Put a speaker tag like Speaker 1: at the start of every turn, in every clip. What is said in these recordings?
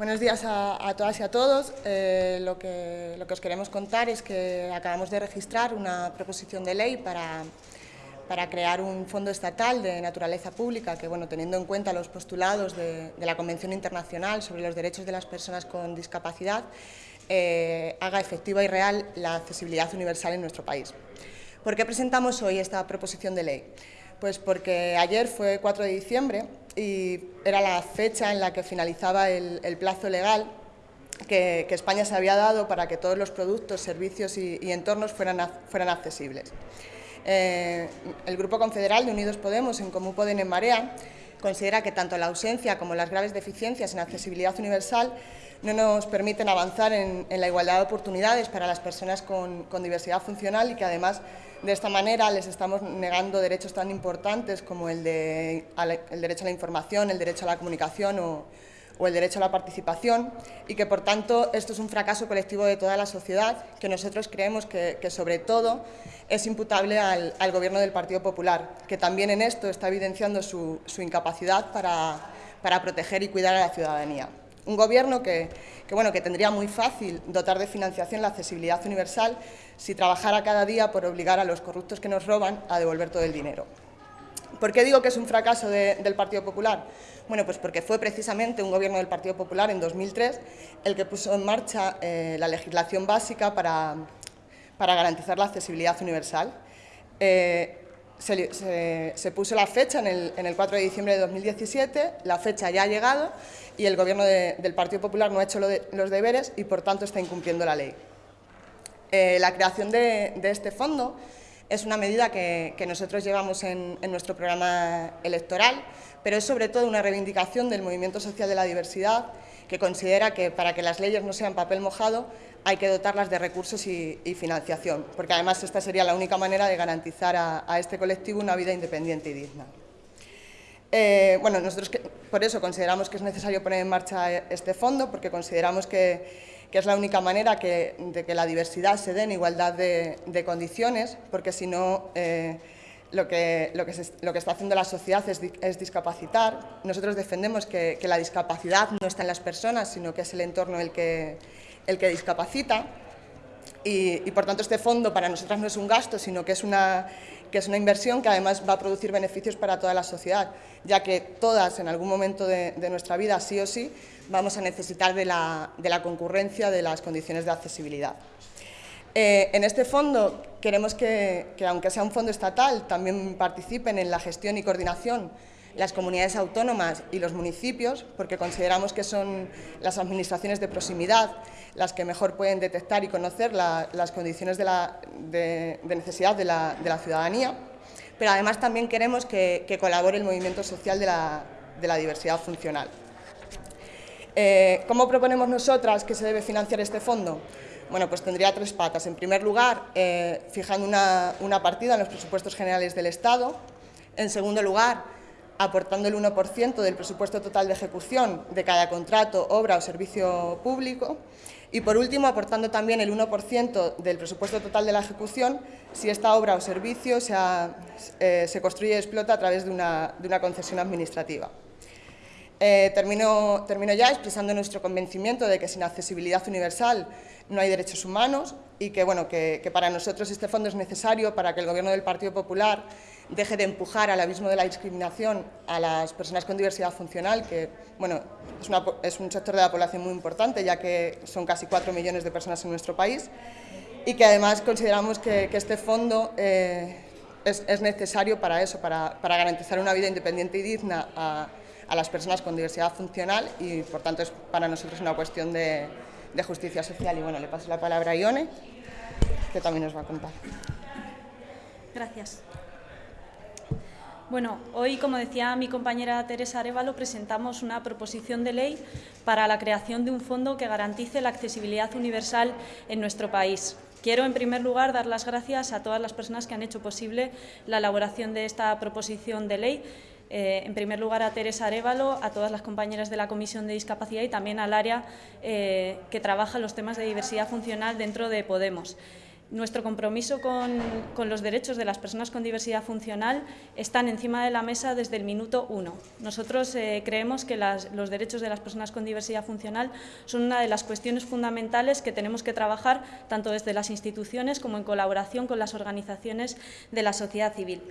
Speaker 1: Buenos días a, todas y a todos. Eh, lo, que, lo que os queremos contar es que acabamos de registrar una proposición de ley para, para crear un fondo estatal de naturaleza pública que, bueno, teniendo en cuenta los postulados de, la Convención Internacional sobre los Derechos de las Personas con Discapacidad, eh, haga efectiva y real la accesibilidad universal en nuestro país. ¿Por qué presentamos hoy esta proposición de ley? Pues porque ayer fue 4 de diciembre y era la fecha en la que finalizaba el, plazo legal que, España se había dado para que todos los productos, servicios y, entornos fueran, accesibles. Eh, el Grupo Confederal de Unidos Podemos, en Común Poden en Marea, considera que tanto la ausencia como las graves deficiencias en accesibilidad universal no nos permiten avanzar en, la igualdad de oportunidades para las personas con, diversidad funcional y que además de esta manera les estamos negando derechos tan importantes como el, de, el derecho a la información, el derecho a la comunicación o el derecho a la participación y que, por tanto, esto es un fracaso colectivo de toda la sociedad que nosotros creemos que, sobre todo, es imputable al, Gobierno del Partido Popular, que también en esto está evidenciando su, incapacidad para, proteger y cuidar a la ciudadanía. Un Gobierno que, bueno, que tendría muy fácil dotar de financiación la accesibilidad universal si trabajara cada día por obligar a los corruptos que nos roban a devolver todo el dinero. ¿Por qué digo que es un fracaso del Partido Popular? Bueno, pues porque fue precisamente un gobierno del Partido Popular en 2003 el que puso en marcha eh, la legislación básica para, garantizar la accesibilidad universal. Eh, se, puso la fecha en el, 4 de diciembre de 2017, la fecha ya ha llegado y el gobierno del Partido Popular no ha hecho los deberes y por tanto está incumpliendo la ley. Eh, la creación de este fondo es una medida que, nosotros llevamos en, nuestro programa electoral, pero es sobre todo una reivindicación del movimiento social de la diversidad que considera que para que las leyes no sean papel mojado hay que dotarlas de recursos y, financiación, porque además esta sería la única manera de garantizar a, este colectivo una vida independiente y digna. Eh, bueno, nosotros por eso consideramos que es necesario poner en marcha este fondo, porque consideramos que que es la única manera de que la diversidad se dé en igualdad de, condiciones, porque si no, eh, lo, que, lo, que está haciendo la sociedad es, discapacitar. Nosotros defendemos que, la discapacidad no está en las personas, sino que es el entorno el que, el que discapacita. Y, por tanto este fondo para nosotras no es un gasto, sino que es una que es una inversión que además va a producir beneficios para toda la sociedad, ya que todas en algún momento de, nuestra vida, sí o sí, vamos a necesitar de la, concurrencia de las condiciones de accesibilidad. Eh, en este fondo queremos que, aunque sea un fondo estatal, también participen en la gestión y coordinación las comunidades autónomas y los municipios, porque consideramos que son las administraciones de proximidad las que mejor pueden detectar y conocer las condiciones de, necesidad de la, ciudadanía, pero además también queremos que, colabore el movimiento social de la, diversidad funcional. Eh, ¿Cómo proponemos nosotras que se debe financiar este fondo? Bueno, pues tendría tres patas. En primer lugar, eh, fijando una, partida en los presupuestos generales del Estado. En segundo lugar, aportando el 1% del presupuesto total de ejecución de cada contrato, obra o servicio público y, por último, aportando también el 1% del presupuesto total de la ejecución si esta obra o servicio eh, se construye y explota a través de una, concesión administrativa. Eh, termino, ya expresando nuestro convencimiento de que sin accesibilidad universal no hay derechos humanos y que, bueno, que, para nosotros este fondo es necesario para que el Gobierno del Partido Popular deje de empujar al abismo de la discriminación a las personas con diversidad funcional, que bueno, es, un sector de la población muy importante, ya que son casi 4 millones de personas en nuestro país, y que además consideramos que, este fondo eh, es, necesario para eso, para, garantizar una vida independiente y digna a, las personas con diversidad funcional y, por tanto, es para nosotros una cuestión de, de justicia social. Y bueno, le paso la palabra a Ione, que también nos va a contar.
Speaker 2: Gracias. Bueno, hoy, como decía mi compañera Teresa Arevalo, presentamos una proposición de ley para la creación de un fondo que garantice la accesibilidad universal en nuestro país. Quiero, en primer lugar, dar las gracias a todas las personas que han hecho posible la elaboración de esta proposición de ley. Eh, en primer lugar, a Teresa Arevalo, a todas las compañeras de la Comisión de Discapacidad y también al área eh, que trabaja los temas de diversidad funcional dentro de Podemos. nuestro compromiso con, los derechos de las personas con diversidad funcional están encima de la mesa desde el minuto uno. Nosotros eh, creemos que los derechos de las personas con diversidad funcional son una de las cuestiones fundamentales que tenemos que trabajar tanto desde las instituciones como en colaboración con las organizaciones de la sociedad civil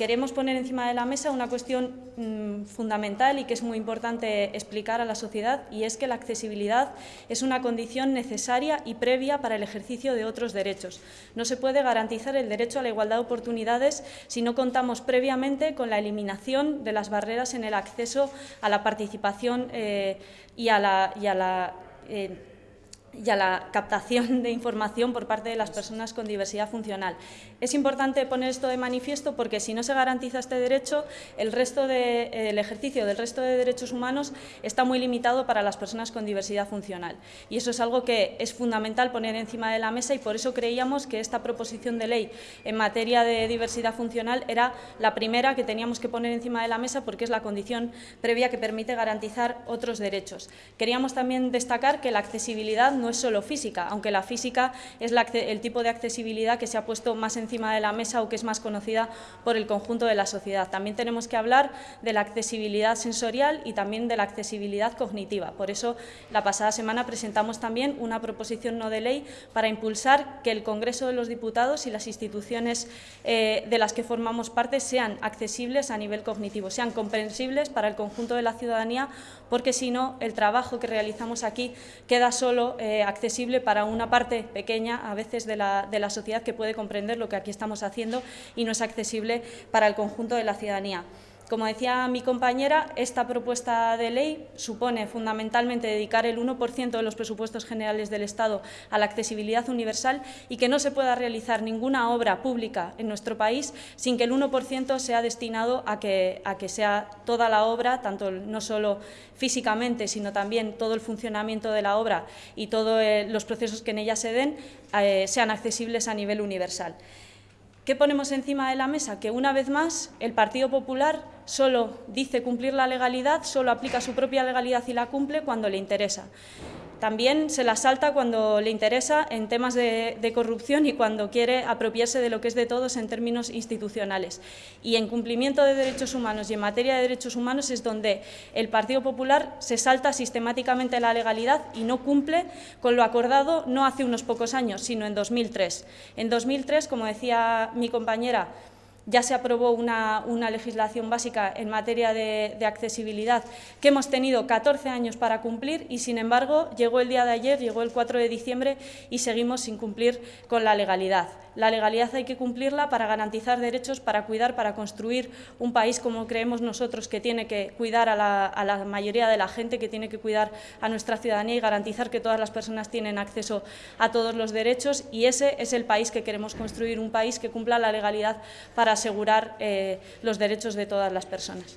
Speaker 2: queremos poner encima de la mesa una cuestión mm, fundamental y que es muy importante explicar a la sociedad y es que la accesibilidad es una condición necesaria y previa para el ejercicio de otros derechos. No se puede garantizar el derecho a la igualdad de oportunidades si no contamos previamente con la eliminación de las barreras en el acceso a la participación eh, y a la, eh, y a la captación de información por parte de las personas con diversidad funcional. Es importante poner esto de manifiesto porque si no se garantiza este derecho, el, resto de, ejercicio del resto de derechos humanos está muy limitado para las personas con diversidad funcional. Y eso es algo que es fundamental poner encima de la mesa y por eso creíamos que esta proposición de ley en materia de diversidad funcional era la primera que teníamos que poner encima de la mesa porque es la condición previa que permite garantizar otros derechos. Queríamos también destacar que la accesibilidad no es solo física, aunque la física es el tipo de accesibilidad que se ha puesto más encima de la mesa o que es más conocida por el conjunto de la sociedad. También tenemos que hablar de la accesibilidad sensorial y también de la accesibilidad cognitiva. Por eso, la pasada semana presentamos también una proposición no de ley para impulsar que el Congreso de los Diputados y las instituciones eh, de las que formamos parte sean accesibles a nivel cognitivo, sean comprensibles para el conjunto de la ciudadanía, porque si no, el trabajo que realizamos aquí queda solo eh, accesible para una parte pequeña, a veces, de la, de la sociedad que puede comprender lo que aquí estamos haciendo y no es accesible para el conjunto de la ciudadanía. Como decía mi compañera, esta propuesta de ley supone fundamentalmente dedicar el 1% de los presupuestos generales del Estado a la accesibilidad universal y que no se pueda realizar ninguna obra pública en nuestro país sin que el 1% sea destinado a que, sea toda la obra, tanto no solo físicamente, sino también todo el funcionamiento de la obra y todos eh, los procesos que en ella se den, eh, sean accesibles a nivel universal. ¿Qué ponemos encima de la mesa? Que una vez más el Partido Popular solo dice cumplir la legalidad, solo aplica su propia legalidad y la cumple cuando le interesa. También se la salta cuando le interesa en temas de, corrupción y cuando quiere apropiarse de lo que es de todos en términos institucionales. Y en cumplimiento de derechos humanos y en materia de derechos humanos es donde el Partido Popular se salta sistemáticamente la legalidad y no cumple con lo acordado no hace unos pocos años, sino en 2003. En 2003, como decía mi compañera, ya se aprobó una, legislación básica en materia de, accesibilidad que hemos tenido 14 años para cumplir y, sin embargo, llegó el día de ayer, llegó el 4 de diciembre y seguimos sin cumplir con la legalidad. La legalidad hay que cumplirla para garantizar derechos, para cuidar, para construir un país como creemos nosotros que tiene que cuidar a la, a la mayoría de la gente, que tiene que cuidar a nuestra ciudadanía y garantizar que todas las personas tienen acceso a todos los derechos y ese es el país que queremos construir, un país que cumpla la legalidad asegurar eh, los derechos de todas las personas.